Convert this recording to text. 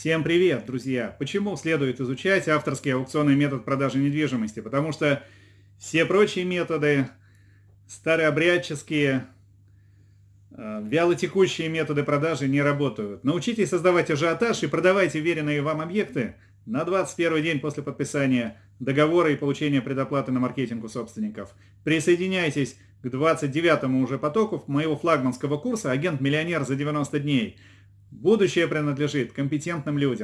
Всем привет, друзья! Почему следует изучать авторский аукционный метод продажи недвижимости? Потому что все прочие методы, старообрядческие, э, вялотекущие методы продажи не работают. Научитесь создавать ажиотаж и продавайте веренные вам объекты на 21 день после подписания договора и получения предоплаты на маркетинг у собственников. Присоединяйтесь к 29 уже потоку моего флагманского курса «Агент-миллионер за 90 дней». Будущее принадлежит компетентным людям.